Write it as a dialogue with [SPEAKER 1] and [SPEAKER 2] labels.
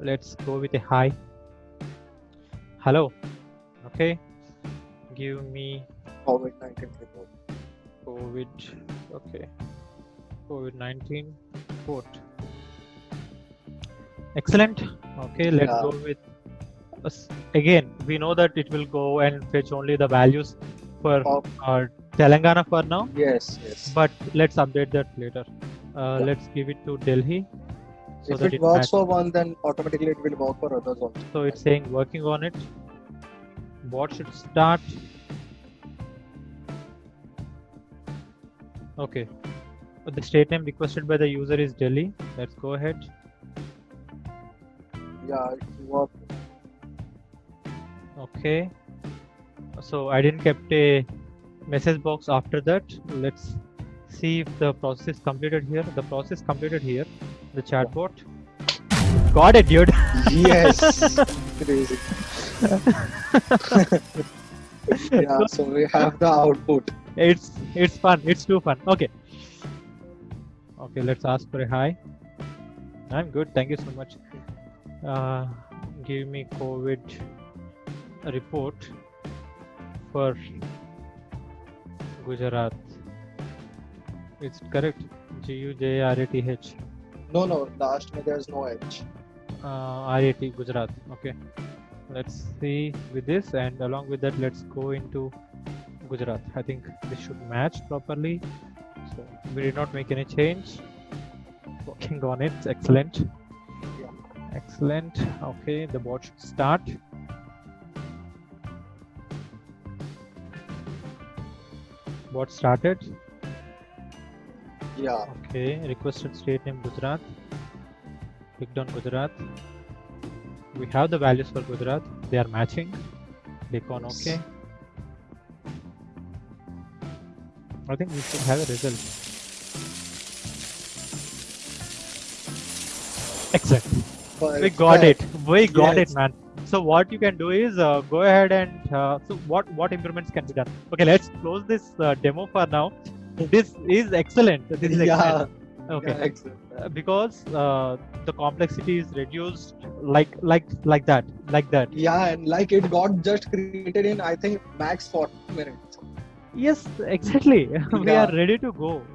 [SPEAKER 1] let's go with a hi. Hello. Okay. Give me
[SPEAKER 2] COVID 19 report.
[SPEAKER 1] COVID. Okay. COVID 19 report. Excellent. Okay, let's
[SPEAKER 2] Yeah.
[SPEAKER 1] go with us. Again, we know that it will go and fetch only the values for uh, Telangana for now,
[SPEAKER 2] Yes, yes.
[SPEAKER 1] but let's update that later. Uh,
[SPEAKER 2] Yeah.
[SPEAKER 1] Let's give it to Delhi. So
[SPEAKER 2] if
[SPEAKER 1] that
[SPEAKER 2] it works for one, then automatically it will work for others also.
[SPEAKER 1] So it's saying working on it. Bot should start. Okay. The state name requested by the user is Delhi. Let's go ahead.
[SPEAKER 2] Yeah, it.
[SPEAKER 1] Okay. So I didn't kept a message box after that. Let's see if the process is completed here. The process completed here. The chatbot. Got it, dude.
[SPEAKER 2] Yes. Crazy. Yeah, so we have the output.
[SPEAKER 1] it's it's fun it's too fun okay okay let's ask for a hi i'm good thank you so much uh, give me covid report for gujarat it's correct. G u j r a t h.
[SPEAKER 2] No, no, last में there's no H.
[SPEAKER 1] uh, r a t gujarat. Okay. Let's see with this and along with that let's go into gujarat. I think this should match properly. So we did not make any change. Working on it. Excellent.
[SPEAKER 2] Yeah.
[SPEAKER 1] excellent. Okay the bot should start. Bot started
[SPEAKER 2] Yeah.
[SPEAKER 1] okay requested state name gujarat. Clicked on gujarat. We have the values for gujarat. They are matching. Click on ok i think we should have a result. Excellent we got it. We got it man. So what you can do is uh, go ahead and uh, so what what improvements can be done? Okay let's close this uh, demo for now this is excellent. This is
[SPEAKER 2] Yeah.
[SPEAKER 1] excellent. Okay.
[SPEAKER 2] Yeah, excellent.
[SPEAKER 1] Uh, because uh, the complexity is reduced like like like that like that.
[SPEAKER 2] Yeah, and like it got just created in I think max 40 minutes.
[SPEAKER 1] yes exactly. We are ready to go